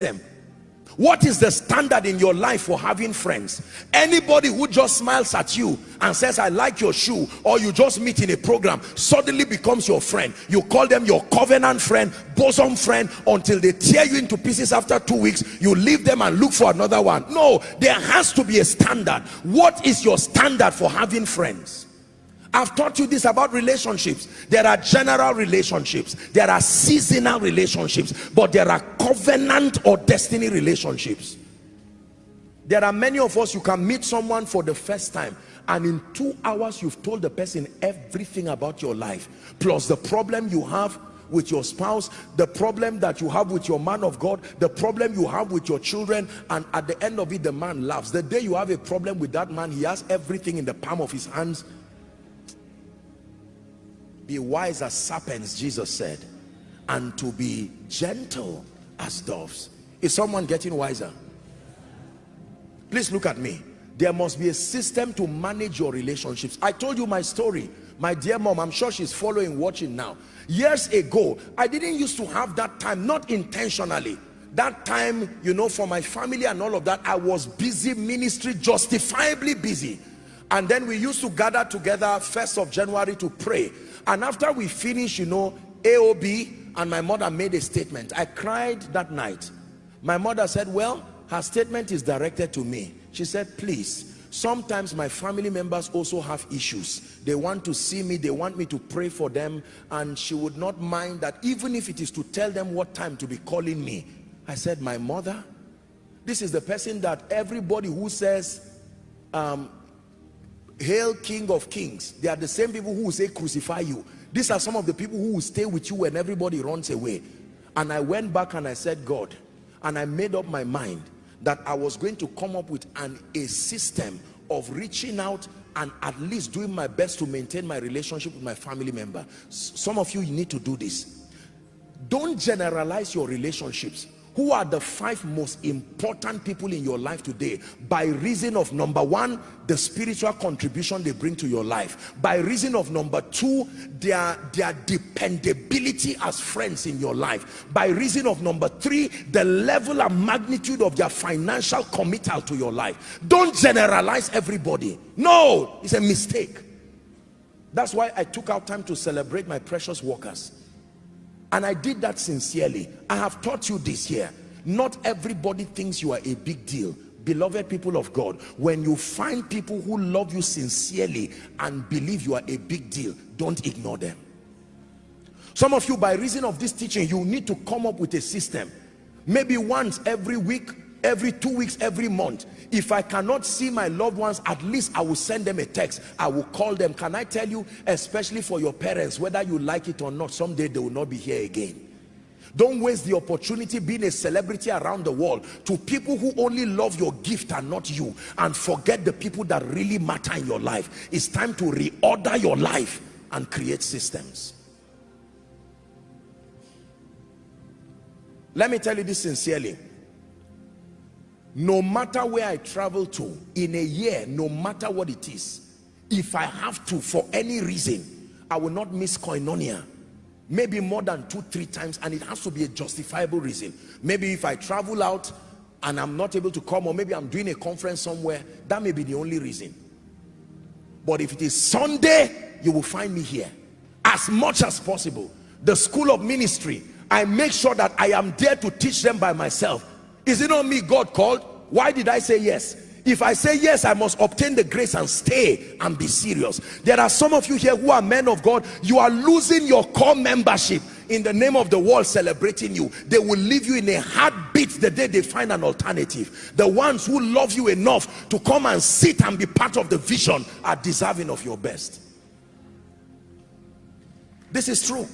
them. What is the standard in your life for having friends? Anybody who just smiles at you and says i like your shoe or you just meet in a program suddenly becomes your friend. You call them your covenant friend bosom friend until they tear you into pieces after two weeks. You leave them and look for another one. No there has to be a standard. What is your standard for having friends I've taught you this about relationships. There are general relationships. There are seasonal relationships. But there are covenant or destiny relationships. There are many of us, you can meet someone for the first time and in two hours you've told the person everything about your life. Plus the problem you have with your spouse, the problem that you have with your man of God, the problem you have with your children, and at the end of it, the man laughs. The day you have a problem with that man, he has everything in the palm of his hands be wise as serpents jesus said and to be gentle as doves. Is someone getting wiser? Please look at me. There must be a system to manage your relationships. I told you my story. My dear mom i'm sure she's following watching now. Years ago i didn't used to have that time not intentionally. That time you know for my family and all of that i was busy ministry justifiably busy and then we used to gather together first of january to pray. And after we finished you know aob and my mother made a statement. I cried that night. My mother said well her statement is directed to me. She said please sometimes my family members also have issues. They want to see me. They want me to pray for them. And she would not mind that even if it is to tell them what time to be calling me. I said my mother this is the person that everybody who says um, hail king of kings. They are the same people who say crucify you. These are some of the people who will stay with you when everybody runs away. And i went back and i said god and i made up my mind that i was going to come up with an a system of reaching out and at least doing my best to maintain my relationship with my family member. Some of you, you need to do this. Don't generalize your relationships who are the five most important people in your life today by reason of number one the spiritual contribution they bring to your life. By reason of number two their their dependability as friends in your life. By reason of number three the level and magnitude of their financial committal to your life. Don't generalize everybody. No it's a mistake. That's why i took out time to celebrate my precious workers and I did that sincerely. I have taught you this here. Not everybody thinks you are a big deal. Beloved people of God when you find people who love you sincerely and believe you are a big deal don't ignore them. Some of you by reason of this teaching you need to come up with a system. Maybe once every week every two weeks every month. If i cannot see my loved ones at least i will send them a text. I will call them. Can i tell you especially for your parents whether you like it or not someday they will not be here again. Don't waste the opportunity being a celebrity around the world to people who only love your gift and not you and forget the people that really matter in your life. It's time to reorder your life and create systems. Let me tell you this sincerely no matter where I travel to in a year no matter what it is if I have to for any reason I will not miss koinonia. Maybe more than two three times and it has to be a justifiable reason. Maybe if I travel out and I'm not able to come or maybe I'm doing a conference somewhere that may be the only reason. But if it is Sunday you will find me here. As much as possible. The school of ministry I make sure that I am there to teach them by myself is it not me God called? Why did I say yes? If I say yes, I must obtain the grace and stay and be serious. There are some of you here who are men of God. You are losing your core membership in the name of the world celebrating you. They will leave you in a heartbeat the day they find an alternative. The ones who love you enough to come and sit and be part of the vision are deserving of your best. This is true.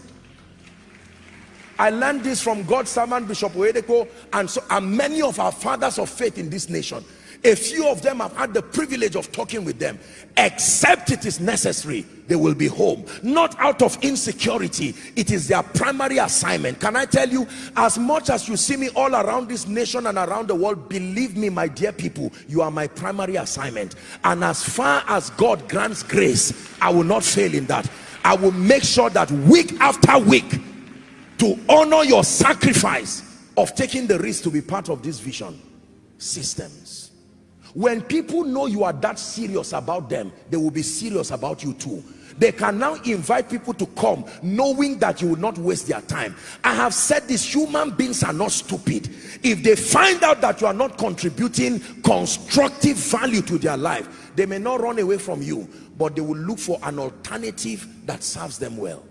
I learned this from God's servant Bishop Oyedepo and, so, and many of our fathers of faith in this nation. A few of them have had the privilege of talking with them. Except it is necessary, they will be home. Not out of insecurity. It is their primary assignment. Can I tell you, as much as you see me all around this nation and around the world, believe me, my dear people, you are my primary assignment. And as far as God grants grace, I will not fail in that. I will make sure that week after week, to honor your sacrifice of taking the risk to be part of this vision systems. When people know you are that serious about them they will be serious about you too. They can now invite people to come knowing that you will not waste their time. I have said this human beings are not stupid. If they find out that you are not contributing constructive value to their life they may not run away from you but they will look for an alternative that serves them well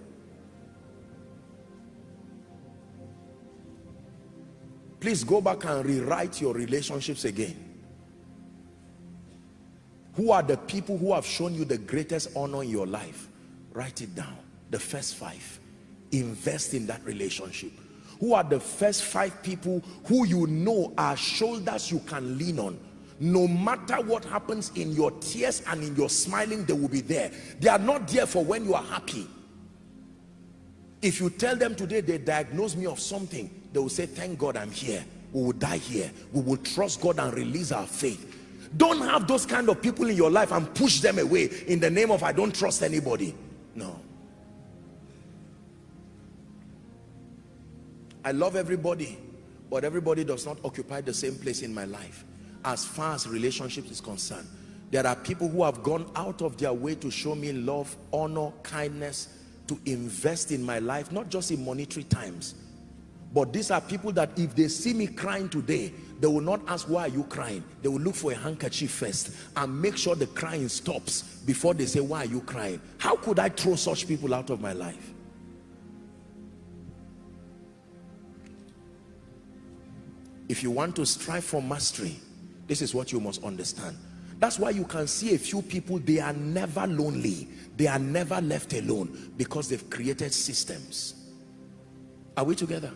please go back and rewrite your relationships again. Who are the people who have shown you the greatest honor in your life? Write it down. The first five. Invest in that relationship. Who are the first five people who you know are shoulders you can lean on? No matter what happens in your tears and in your smiling they will be there. They are not there for when you are happy. If you tell them today they diagnose me of something they will say thank god i'm here. We will die here. We will trust god and release our faith. Don't have those kind of people in your life and push them away in the name of i don't trust anybody. No. I love everybody but everybody does not occupy the same place in my life as far as relationships is concerned. There are people who have gone out of their way to show me love honor kindness to invest in my life not just in monetary times but these are people that if they see me crying today they will not ask why are you crying? They will look for a handkerchief first and make sure the crying stops before they say why are you crying? How could i throw such people out of my life? If you want to strive for mastery this is what you must understand. That's why you can see a few people they are never lonely. They are never left alone because they've created systems. Are we together